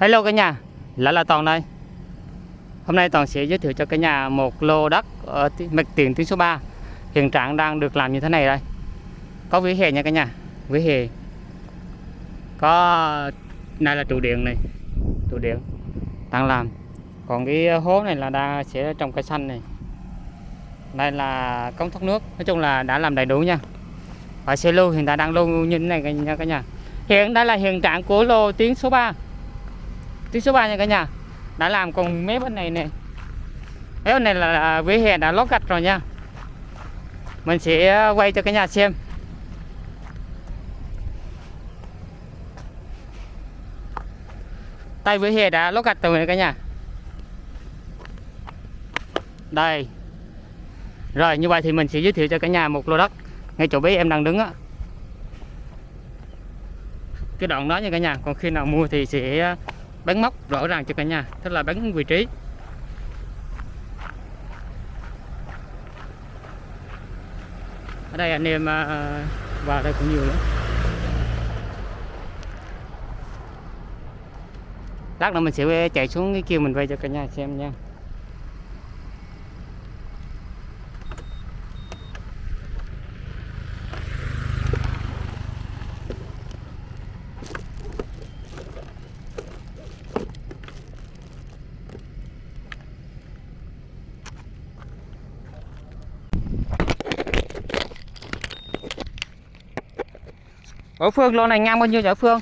Hello cả nhà, lại là Toàn đây. Hôm nay Toàn sẽ giới thiệu cho cả nhà một lô đất ở mặt tiền tuyến số 3. Hiện trạng đang được làm như thế này đây. Có vỉa hè nha cả nhà, vỉa hè. Có này là trụ điện này, trụ điện đang làm. Còn cái hố này là đang sẽ trồng cây xanh này. Đây là cống thoát nước, nói chung là đã làm đầy đủ nha. Và xe lưu hiện tại đang lưu như thế này nha cả nhà. Hiện đây là hiện trạng của lô tuyến số 3 tuyến số 3 nha cả nhà. Đã làm còn mấy bên này nè. Mấy bên này là, là vỉa hè đã lót gạch rồi nha. Mình sẽ ờ, quay cho cả nhà xem. Tay vỉa hè đã lót gạch rồi nè cả nhà. Đây. Rồi như vậy thì mình sẽ giới thiệu cho cả nhà một lô đất ngay chỗ bé em đang đứng á. Cái đoạn đó nha cả nhà. Còn khi nào mua thì sẽ ờ, bắn móc rõ ràng cho cả nhà, tức là bắn vị trí. Ở đây anh em à, à, vào đây cũng nhiều lắm. Lát nữa mình sẽ chạy xuống cái kia mình quay cho cả nhà xem nha. Ở Phương lô này ngang bao nhiêu vậy Phương?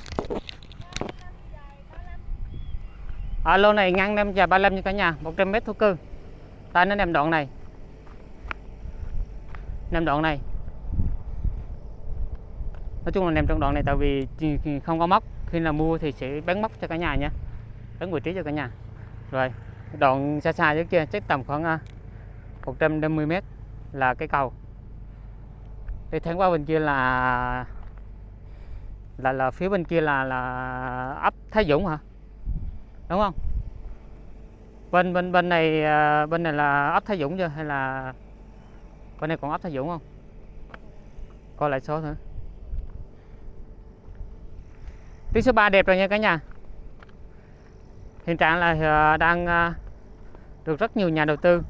À, lô này ngang 5 dài 35 như cả nhà 100 mét thổ cư. Ta nó nằm đoạn này. Nằm đoạn này. Nói chung là nằm trong đoạn này tại vì không có móc. Khi nào mua thì sẽ bán móc cho cả nhà nha. Bán vị trí cho cả nhà. Rồi đoạn xa xa dưới kia chắc tầm khoảng à, 150 mét là cái cầu. Đi tháng qua bên kia là là là phía bên kia là là ấp Thái Dũng hả? Đúng không? Bên bên bên này à, bên này là ấp Thái Dũng chưa? Hay là bên này còn ấp Thái Dũng không? Coi lại số nữa. tuyến số 3 đẹp rồi nha cả nhà. Hiện trạng là à, đang à, được rất nhiều nhà đầu tư.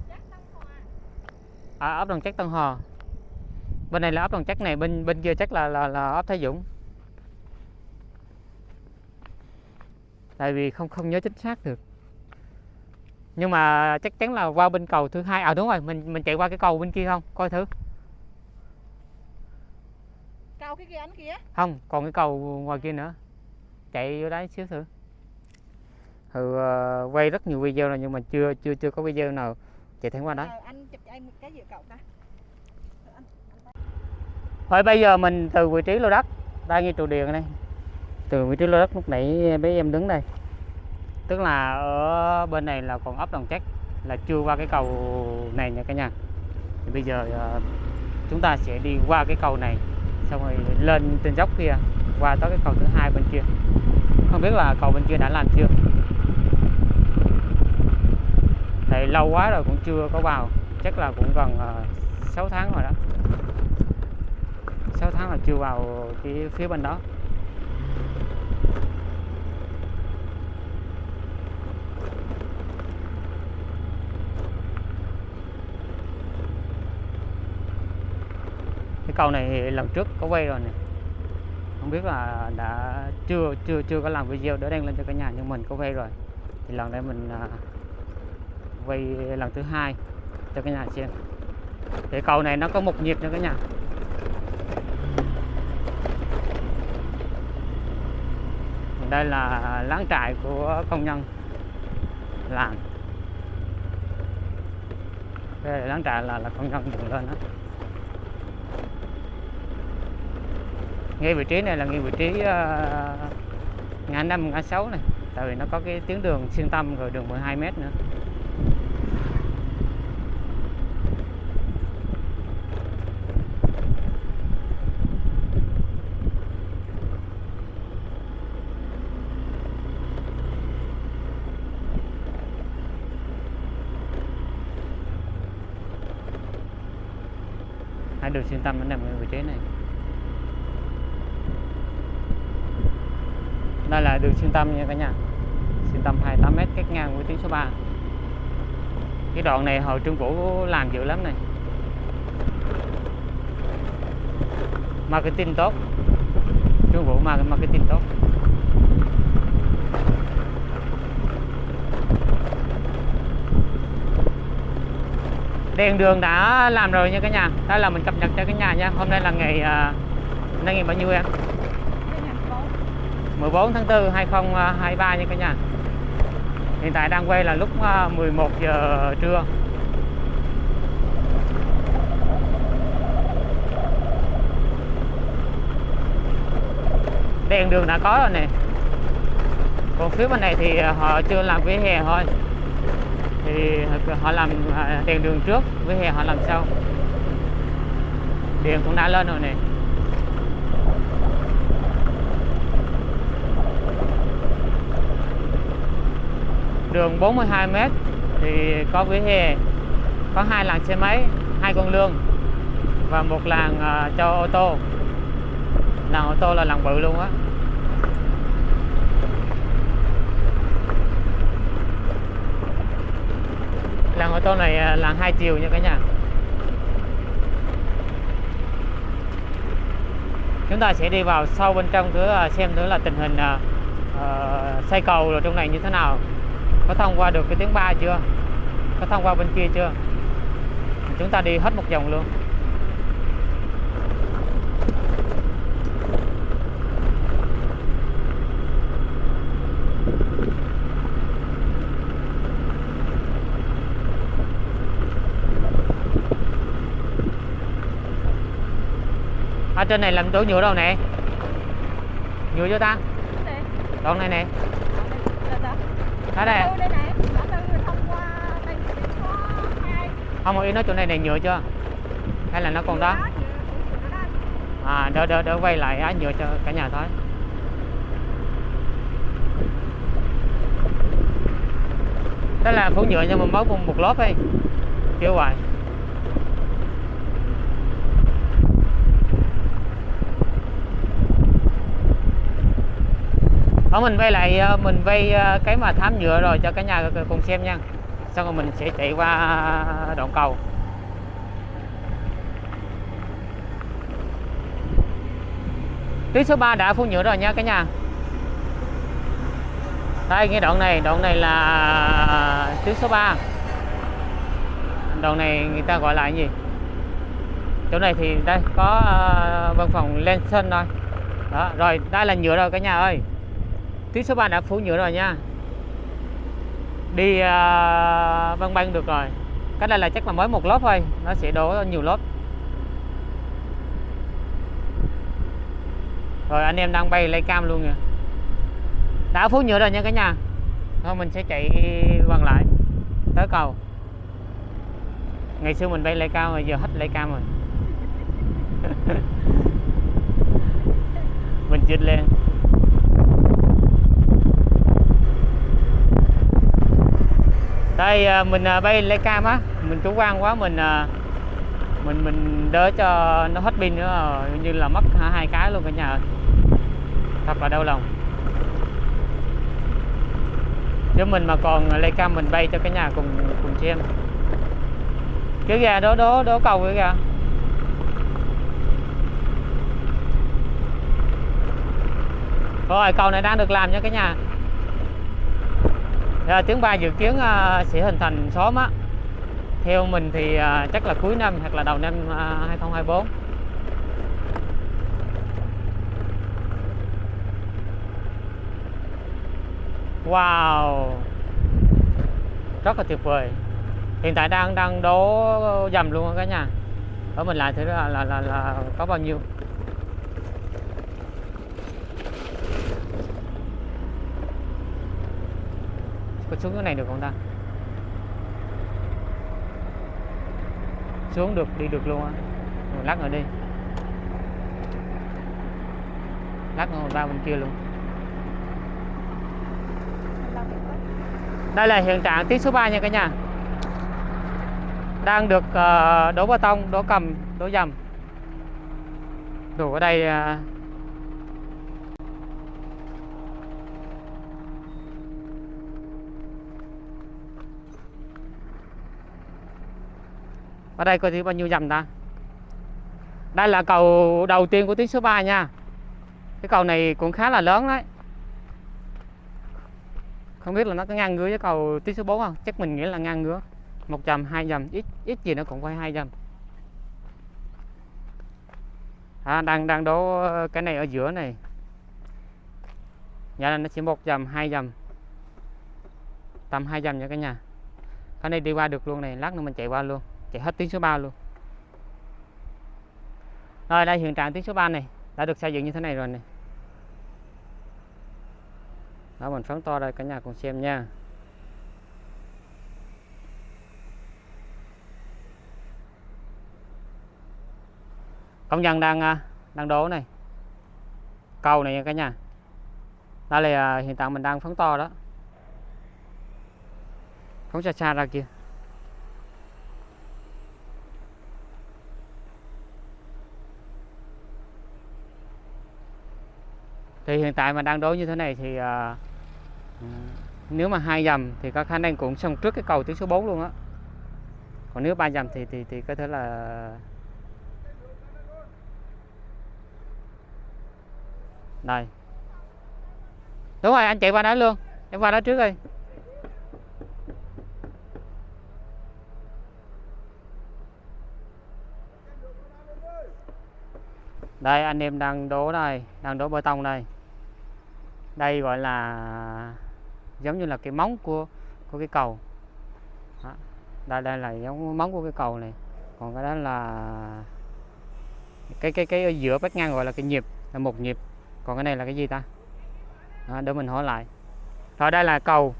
Ở ấp Đồng Chắc Tân Hòa bên này là ấp Đồng Chắc này, bên bên kia chắc là là là ấp Thái Dũng. Tại vì không không nhớ chính xác được. Nhưng mà chắc chắn là qua bên cầu thứ hai à đúng rồi mình mình chạy qua cái cầu bên kia không? Coi thử. Cao cái kia anh kia. Không còn cái cầu ngoài kia nữa. Chạy vô đấy xíu thử. Ừ, ờ, quay rất nhiều video rồi nhưng mà chưa chưa chưa có video nào chạy thẳng qua đấy Ờ, Anh chụp cho anh một cái gì cậu ta. Thôi bây giờ mình từ vị trí lô đất đang ngay trụ điện đây từ vị trí lô đất lúc nãy bé em đứng đây. Tức là ở bên này là còn ấp đồng chắc là chưa qua cái cầu này nha cả nhà. Thì bây giờ ờ, chúng ta sẽ đi qua cái cầu này xong rồi lên trên dốc kia qua tới cái cầu thứ hai bên kia. Không biết là cầu bên kia đã làm chưa? Tại lâu quá rồi cũng chưa có vào chắc là cũng gần ờ, uh, 6 tháng rồi đó. 6 tháng là chưa vào cái phía bên đó. Cầu này lần trước có quay rồi này không biết là đã chưa chưa chưa có làm video để đăng lên cho cả nhà nhưng mình có quay rồi. Thì lần này mình à, quay lần thứ hai cho cả nhà xem. Cái cầu này nó có một nhịp nha cả nhà. Đây là láng trại của công nhân làm đây là láng trại là, là công nhân dựng lên đó ngay vị trí này là ngay vị trí uh, ngã năm ngã sáu này. Tại vì nó có cái tuyến đường xuyên tâm rồi đường 12 mét nữa. Hai đường xuyên tâm nó nằm ở vị trí này. Đây là đường xuyên tâm nha cả nhà. Xuyên tâm 28 m cách ngang với tuyến số 3 cái đoạn này hồi Trương Vũ làm dữ lắm này. Marketing tốt. Trương Vũ mà marketing tốt. Đèn đường đã làm rồi nha cả nhà. Đây là mình cập nhật cho cả nhà nha. Hôm nay là ngày uh, nay ngày bao nhiêu em? 14 tháng 4 2023 nha cả nhà. Hiện tại đang quay là lúc à, 11 giờ trưa. Đèn đường đã có rồi nè. Còn phía bên này thì họ chưa làm vỉa hè thôi. Thì họ làm à, đèn đường trước, vỉa hè họ làm sau. Điện cũng đã lên rồi nè. Đường 42 m thì có vỉa hè có hai làn xe máy hai con lương và một làn uh, ờ, cho ô tô. Làn ô tô là làn bự luôn á. Làn ô tô này ờ, à, làn hai chiều nha cả nhà. Chúng ta sẽ đi vào sâu bên trong thử ờ, xem thử là tình hình uh, xây cầu rồi trong này như thế nào có thông qua được cái tiếng ba chưa? Có thông qua bên kia chưa? Chúng ta đi hết một vòng luôn. Ở trên này làm đổ nhựa đâu nè? Nhựa cho ta? Đoạn này nè có hai. Không ý nói chỗ này này nhựa chưa? Hay là nó còn đó? Đó, đó. à đỡ đỡ đỡ quay lại á nhựa cho cả nhà thôi. Đó là phủ nhựa nhưng mà mới một, một lớp ấy. Kiểu hoài ở mình vay lại ờ, mình vay ờ, cái mà thám nhựa rồi cho cả nhà cùng xem nha. Xong rồi mình sẽ chạy qua đoạn cầu. Tuyến số 3 đã phun nhựa rồi nha cả nhà. Đây, cái đoạn này đoạn này là tuyến số 3 đoạn này người ta gọi là cái gì? Chỗ này thì đây, có ờ, văn phòng Lenson thôi. Đó, rồi, đây là nhựa rồi cả nhà ơi tuyến số 3 đã phủ nhựa rồi nha. Đi uh, băng băng được rồi. Cái này là chắc là mới một lớp thôi. Nó sẽ đổ nhiều lớp. Rồi anh em đang bay lấy cam luôn kìa đã phủ nhựa rồi nha cả nhà. Thôi mình sẽ chạy quăng lại. Tới cầu. Ngày xưa mình bay lấy cao rồi giờ hết lấy cam rồi. Mình chích lên. Đây à, mình à, bay lấy cam á. Mình chủ quan quá, mình à, mình mình đỡ cho nó hết pin nữa. Rồi như là mất hai cái luôn cả nhà ơi. Thật là đau lòng. Nếu mình mà còn lấy cam, mình bay cho cả nhà cùng cùng xem cái gà đó đó đó cầu cái gà rồi cầu này đang được làm nha cả nhà à, tiếng ba dự kiến à, sẽ hình thành xóm á. Theo mình thì à, chắc là cuối năm hoặc là đầu năm à, 2024 Wow! Rất là tuyệt vời. Hiện tại đang đang đố dầm luôn cả nhà. Ở mình lại thử là, là là là có bao nhiêu. Xuống cái này được không ta? Xuống được đi được luôn á. Rồi lát rồi đi lát nữa ra bên kia luôn. Đây là hiện trạng tiết số 3 nha cả nhà. Đang được ờ, đổ bê tông đổ cầm đổ dầm. Đủ ở đây ờ, ở đây coi thử bao nhiêu dầm ta. Đây là cầu đầu tiên của tuyến số 3 nha. Cái cầu này cũng khá là lớn đấy. Không biết là nó có ngang ngứa với cầu tuyến số 4 không? Chắc mình nghĩ là ngang ngứa. Một dầm hai dầm ít ít gì nó cũng phải hai dầm à, đang đang đố ờ, cái này ở giữa này. Nhà này nó chỉ một dầm hai dầm tầm hai dầm nha cả nhà. Cái này đi qua được luôn này lát nữa mình chạy qua luôn chạy hết tuyến số 3 luôn. Rồi, đây, hiện trạng tuyến số 3 này đã được xây dựng như thế này rồi này. Đó, mình phóng to đây, cả nhà cùng xem nha. Công nhân đang à, đang đổ này. Cầu này nha, cả nhà. Đây là à, hiện tại mình đang phóng to đó. Phóng xa xa ra kia thì hiện tại mà đang đối như thế này thì à, ừ, nếu mà hai dầm thì có khả năng cũng xong trước cái cầu tuyến số 4 luôn á. Còn nếu ba dầm thì thì thì có thể là đây. Đúng rồi anh chạy qua đó luôn. Em qua đó trước đi. Đây anh em đang đố đây đang đố bê tông đây đây gọi là giống như là cái móng của của cái cầu. Đó. đây đây là giống móng của cái cầu này. Còn cái đó là cái cái cái ở giữa vách ngang gọi là cái nhịp là một nhịp. Còn cái này là cái gì ta? Đó, để mình hỏi lại. Rồi đây là cầu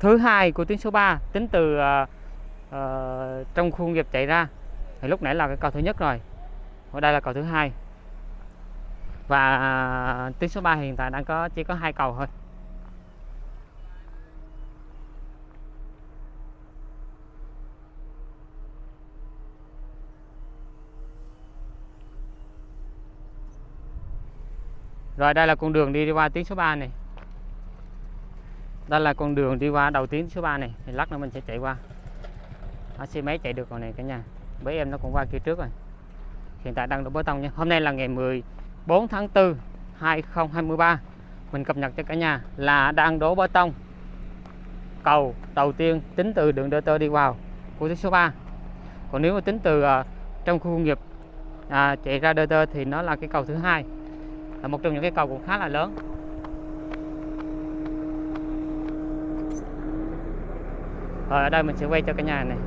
thứ hai của tuyến số 3 tính từ uh, uh, trong khuôn nghiệp chạy ra. Thì lúc nãy là cái cầu thứ nhất rồi. Ở đây là cầu thứ hai và tuyến số 3 hiện tại đang có chỉ có hai cầu thôi. Rồi đây là con đường đi, đi qua tuyến số 3 này. Đây là con đường đi qua đầu tuyến số 3 này. Thì Lát nữa mình sẽ chạy qua. Đó, Xe máy chạy được rồi này cả nhà. Bởi em nó cũng qua kia trước rồi. Hiện tại đang đổ bê tông nha. Hôm nay là ngày 4 tháng 4 2023 Mình cập nhật cho cả nhà là đang đổ bê tông. Cầu đầu tiên tính từ đường DT đi vào của tuyến số 3 Còn nếu mà tính từ uh, trong khu công nghiệp à, chạy ra DT thì nó là cái cầu thứ hai là một trong những cái cầu cũng khá là lớn. Rồi ở đây mình sẽ quay cho cả nhà này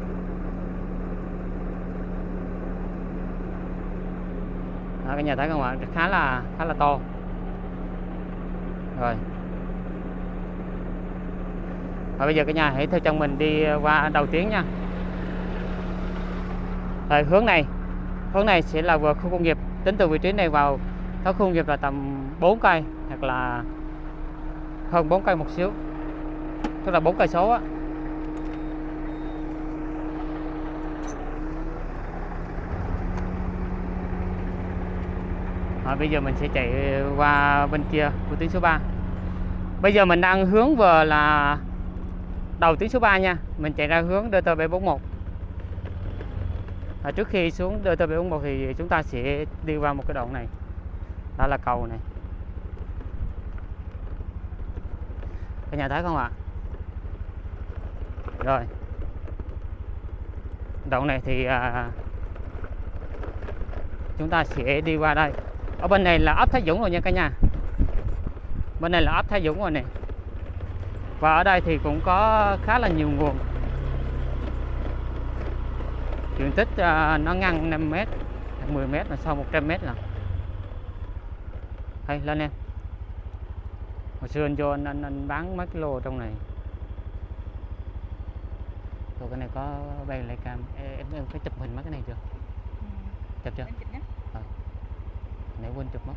Đó, cả nhà thấy không ạ khá là khá là to. Rồi. Và bây giờ cả nhà hãy theo chân mình đi qua đầu tiếng nha. Rồi, hướng này. Hướng này sẽ là vừa khu công nghiệp. Tính từ vị trí này vào tới khu công nghiệp là tầm 4 cây hoặc là hơn 4 cây một xíu. Tức là 4 cây số á. À, bây giờ mình sẽ chạy ờ, qua bên kia của tuyến số 3 Bây giờ mình đang hướng vừa là đầu tuyến số 3 nha. Mình chạy ra hướng DT741 à, Trước khi xuống DT741 thì chúng ta sẽ đi qua một cái đoạn này. Đó là cầu này. Cả nhà thấy không ạ? Rồi. Đoạn này thì à, chúng ta sẽ đi qua đây ở bên này là ấp Thái Dũng rồi nha cả nhà. Bên này là ấp Thái Dũng rồi nè. Và ở đây thì cũng có khá là nhiều nguồn. Diện tích à, nó ngăn 5 mét 10 mét là sau 100 mét là. Hay lên em hồi xưa anh vô anh, anh, anh bán mấy cái lô trong này. Rồi cái này có bay lại cam. Em, em phải chụp hình mấy cái này chưa? Chụp chưa nãy quên chụp mất.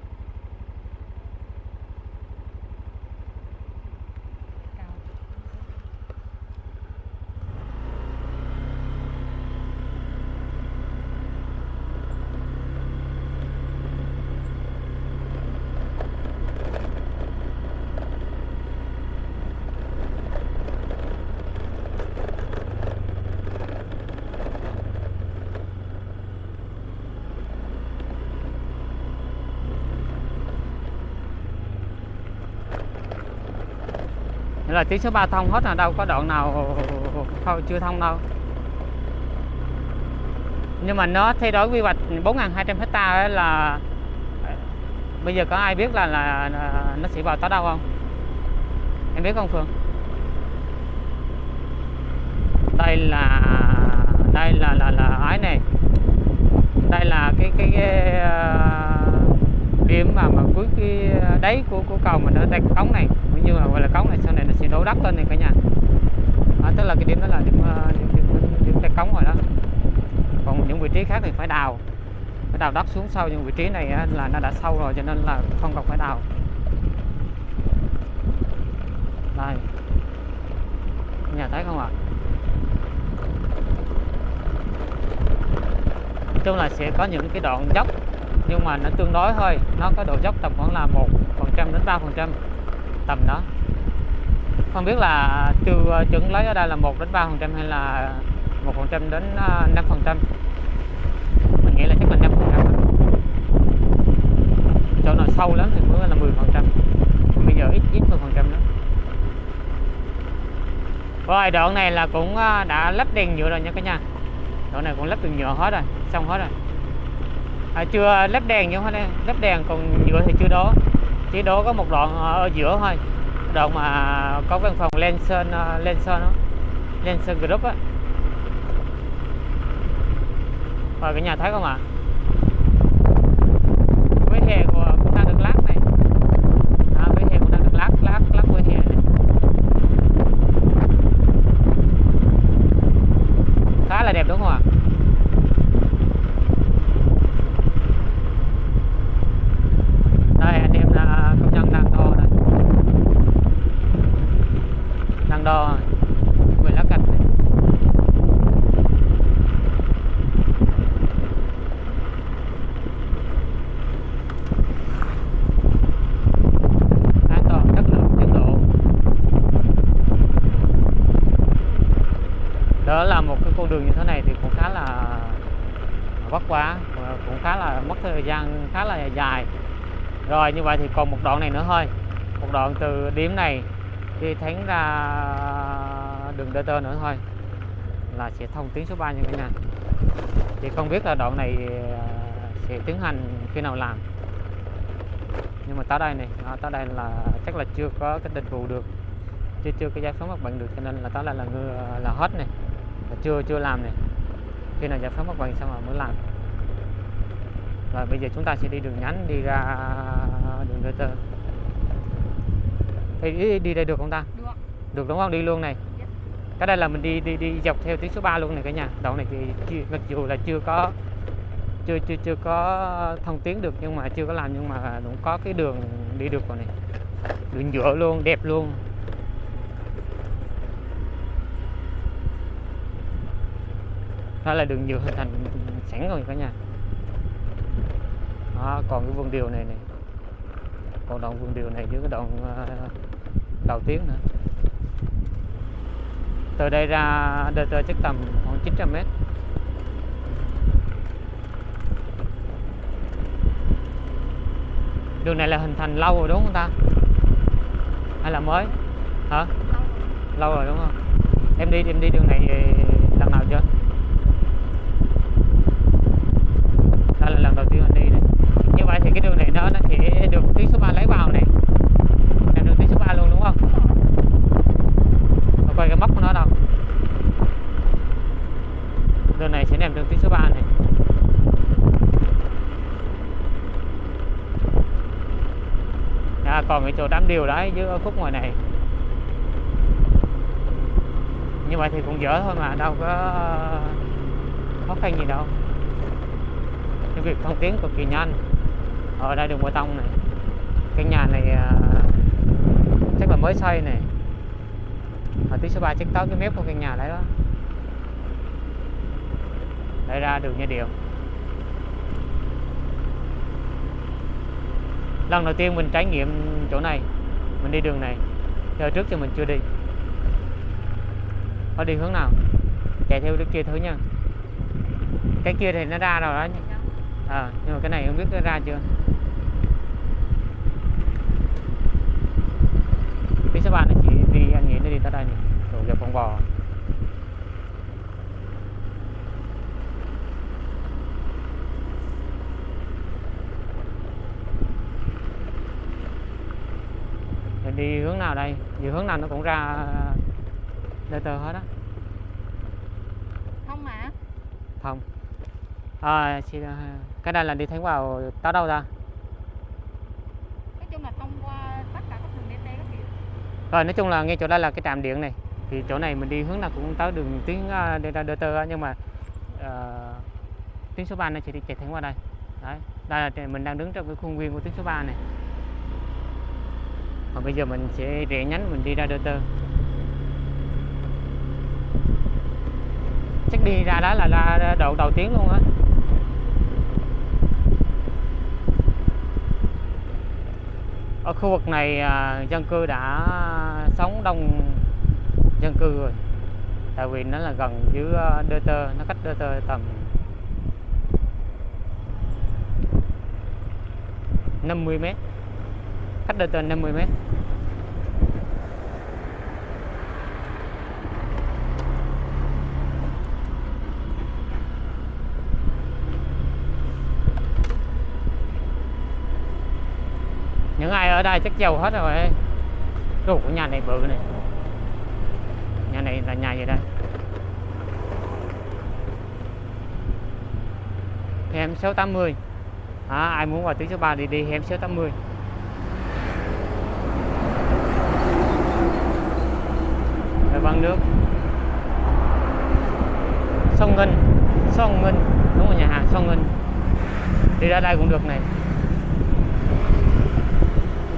Nên là tuyến số 3 thông hết là đâu có đoạn nào không chưa thông đâu. Nhưng mà nó thay đổi quy hoạch 4.200 hecta là ờ, bây giờ có ai biết là, là nó sẽ vào tới đâu không? Em biết không Phương? Đây là đây là là là ái này. Đây là cái cái, cái uh, điểm mà mà cuối cái ờ, đáy của của cầu mà nó đặt cống này cũng như là gọi là cống này sau này nó sẽ đổ đất lên này cả nhà. À, tức là cái điểm đó là điểm à, điểm, điểm, điểm, điểm cái cống rồi đó. Còn những vị trí khác thì phải đào. Phải đào đất xuống sâu nhưng vị trí này là nó đã sâu rồi cho nên là không cần phải đào. Đây. Nhà thấy không ạ? Chung là sẽ có những cái đoạn dốc nhưng mà nó tương đối thôi. Nó có độ dốc tầm khoảng là một phần trăm đến ba phần trăm tầm đó. Không biết là chưa ờ, chuẩn lấy ở đây là một đến ba phần trăm hay là một phần trăm đến à, năm phần trăm? Mình nghĩ là chắc là năm phần trăm chỗ nào sâu lắm thì mới là 10 phần trăm. Bây giờ ít ít 10 phần trăm nữa rồi đoạn này là cũng ờ, đã lắp đèn nhựa rồi nha cả nhà. Đoạn này cũng lắp đèn nhựa hết rồi xong hết rồi. À, chưa lắp đèn nhưng hết đây lắp đèn còn nhựa thì chưa đó chỉ đổ có một đoạn ở giữa thôi. Đoạn mà có văn phòng Lenson ờ, Lenson đó. Lenson Group á. Rồi cả nhà thấy không ạ à hè của cũng đang được lát này à, vỉa hè cũng đang được lát lát lát vỉa hè này khá là đẹp đúng không ạ đây anh em là công nhân đang đo đây đang đo về lá cạch này an toàn chất lượng tiến độ đó là một cái con đường như thế này thì cũng khá là vất vả và cũng khá là mất thời gian khá là dài rồi như vậy thì còn một đoạn này nữa thôi. Một đoạn từ điểm này đi thẳng ra đường DT nữa thôi là sẽ thông tuyến số 3 như thế này. thì không biết là đoạn này à, sẽ tiến hành khi nào làm. Nhưng mà tới đây này à, tới đây là chắc là chưa có cái đền bù được. Chưa chưa cái giải phóng mặt bằng được cho nên là tới đây là ngư à, là hết này. Là chưa chưa làm này. Khi nào giải phóng mặt bằng xong rồi mới làm rồi bây giờ chúng ta sẽ đi đường nhánh đi ra đường DT đi, đi, đi đây được không ta? Được. được đúng không? Đi luôn này. Dạ. cái đây là mình đi đi đi dọc theo tuyến số 3 luôn này cả nhà. Đoạn này thì chưa, mặc dù là chưa có chưa chưa chưa có thông tuyến được nhưng mà chưa có làm nhưng mà cũng có cái đường đi được rồi này. Đường nhựa luôn đẹp luôn. Đó là đường nhựa hình thành sẵn rồi cả nhà đó, còn cái vườn điều này này. Còn đoạn vườn điều này với cái đoạn ờ, đầu tuyến nữa. Từ đây ra DT chắc tầm khoảng 900 mét. Đường này là hình thành lâu rồi đúng không ta? Hay là mới? Hả? Lâu rồi. Đúng không? Em đi em đi đường này lần nào chưa đây là lần đầu tiên anh đi này như vậy thì cái đường này nó nó tí tuyến số 3 lấy vào này. Làm đường tuyến số 3 luôn đúng không? Và coi cái móc của nó đâu. Đường này sẽ làm đường tuyến số 3 này. À, còn cái chỗ đám điều đấy dưới khúc ngoài này. Như vậy thì cũng dở thôi mà đâu có khó khăn gì đâu. Cái việc thông tuyến cực kỳ nhanh. Ở đây đường bê tông này cái nhà này à, chắc là mới xây này. Ở tuyến số 3 chắc tới cái mép của căn nhà đấy đó. Đây ra đường nha điều. Lần đầu tiên mình trải nghiệm chỗ này mình đi đường này. Giờ trước thì mình chưa đi. Có đi hướng nào? Chạy theo đứa kia thử nha. Cái kia thì nó ra rồi đó à, nhưng mà cái này không biết nó ra chưa 3 nó chỉ đi tới đây này rồi gặp con bò. Rồi đi hướng nào đây? Đi hướng nào nó cũng ra tơ hết á. Không mà. Không. À, cái này là đi thẳng vào tới đâu ra Nói chung là thông qua tất cả các đường DT các kiểu rồi nói chung là ngay chỗ đây là cái trạm điện này. Thì chỗ này mình đi hướng nào cũng tới đường tuyến uh, đi ra đê tơ nhưng mà uh, tuyến số 3 nó chỉ đi chạy thẳng qua đây. Đấy đây là mình đang đứng trong cái khuôn viên của tuyến số 3 này. Và bây giờ mình sẽ rẽ nhánh mình đi ra đê tơ chắc đi ra đó là ra độ đầu tiếng luôn á. Ở khu vực này à, dân cư đã sống đông dân cư rồi. Tại vì nó là gần dưới à, đơ tơ nó cách đơ tơ tầm 50 mét. Cách đơ tơ 50 mét những ai ở đây chắc giàu hết rồi. Đồ của nhà này bự này. Nhà này là nhà gì đây? Hẻm 680 à, ai muốn vào tuyến số 3 thì đi hẻm 680 rồi văn nước. Sông Ngân. Sông Ngân. Đúng rồi nhà hàng sông Ngân. Đi ra đây cũng được này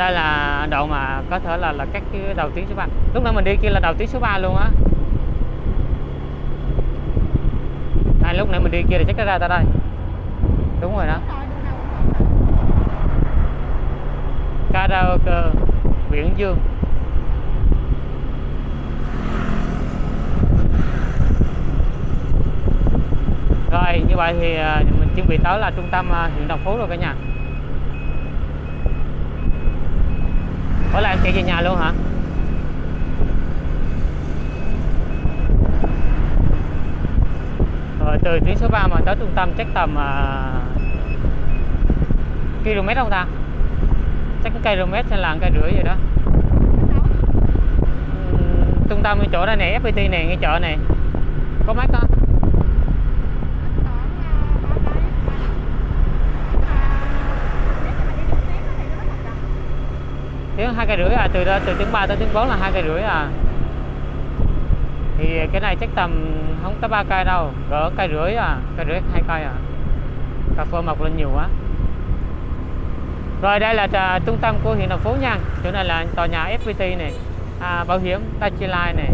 đây là đoạn mà có thể là là các cái đầu tuyến số 3 lúc nãy mình đi kia là đầu tuyến số 3 luôn á. À, lúc nãy mình đi kia thì chắc nó ra tới đây. Đúng rồi đó. Karaoke Viễn Dương. Rồi như vậy thì à, mình chuẩn bị tới là trung tâm à, huyện Đồng Phú rồi cả nhà. Ủa là em chạy về nhà luôn hả? Rồi từ tuyến số 3 mà tới trung tâm chắc tầm uh, km không ta? Chắc cái km hay là cây rưỡi gì đó? Ừm, Trung tâm cái chỗ đây này, FPT này, ngay chợ này Có mắc không? Tiếng hai cây rưỡi à từ đó từ tiếng 3 tới tiếng 4 là hai cây rưỡi à. Thì cái này chắc tầm không tới ba cây đâu cỡ cây rưỡi à cây rưỡi hai cây à. Cà phê mọc lên nhiều quá. Rồi đây là trà, trung tâm của huyện Đồng Phú nha. Chỗ này là tòa nhà FPT này. À, bảo hiểm Tachi này.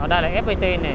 Ở đây là FPT này.